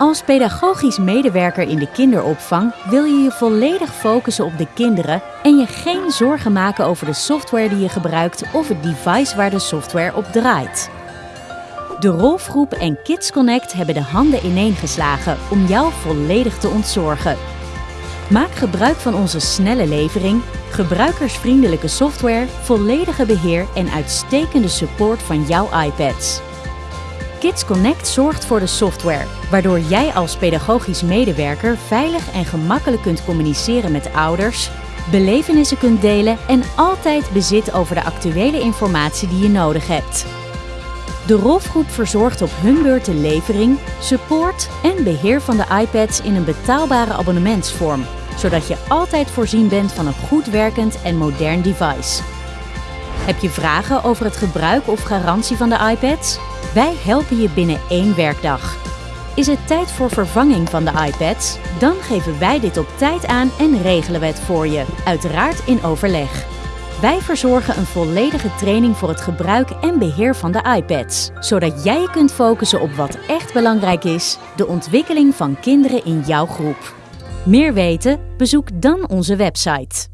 Als pedagogisch medewerker in de kinderopvang wil je je volledig focussen op de kinderen en je geen zorgen maken over de software die je gebruikt of het device waar de software op draait. De Rolfgroep en Kids Connect hebben de handen ineengeslagen om jou volledig te ontzorgen. Maak gebruik van onze snelle levering, gebruikersvriendelijke software, volledige beheer en uitstekende support van jouw iPads. Kids Connect zorgt voor de software, waardoor jij als pedagogisch medewerker veilig en gemakkelijk kunt communiceren met ouders, belevenissen kunt delen en altijd bezit over de actuele informatie die je nodig hebt. De Rolfgroep verzorgt op hun beurt de levering, support en beheer van de iPads in een betaalbare abonnementsvorm, zodat je altijd voorzien bent van een goed werkend en modern device. Heb je vragen over het gebruik of garantie van de iPads? Wij helpen je binnen één werkdag. Is het tijd voor vervanging van de iPads? Dan geven wij dit op tijd aan en regelen we het voor je, uiteraard in overleg. Wij verzorgen een volledige training voor het gebruik en beheer van de iPads, zodat jij kunt focussen op wat echt belangrijk is, de ontwikkeling van kinderen in jouw groep. Meer weten? Bezoek dan onze website.